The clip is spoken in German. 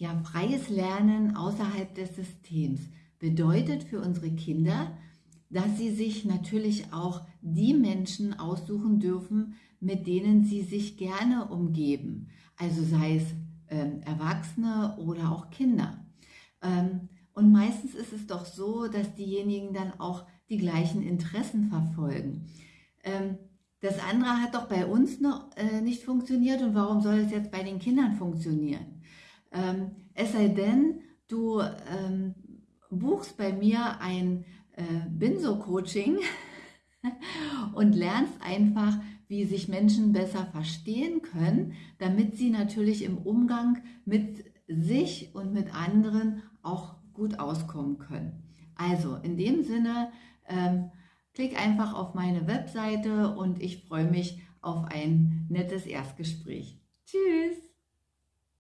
Ja, freies Lernen außerhalb des Systems bedeutet für unsere Kinder, dass sie sich natürlich auch die Menschen aussuchen dürfen, mit denen sie sich gerne umgeben. Also sei es ähm, Erwachsene oder auch Kinder. Ähm, und meistens ist es doch so, dass diejenigen dann auch die gleichen Interessen verfolgen. Ähm, das andere hat doch bei uns noch äh, nicht funktioniert und warum soll es jetzt bei den Kindern funktionieren? Ähm, es sei denn, du ähm, buchst bei mir ein äh, Binso-Coaching und lernst einfach, wie sich Menschen besser verstehen können, damit sie natürlich im Umgang mit sich und mit anderen auch gut auskommen können. Also in dem Sinne, ähm, klick einfach auf meine Webseite und ich freue mich auf ein nettes Erstgespräch. Tschüss!